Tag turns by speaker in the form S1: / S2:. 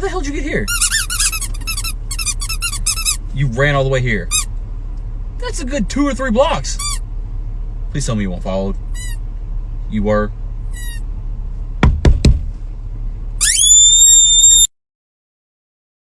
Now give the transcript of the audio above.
S1: How the hell did you get here? You ran all the way here. That's a good two or three blocks. Please tell me you weren't followed. You were.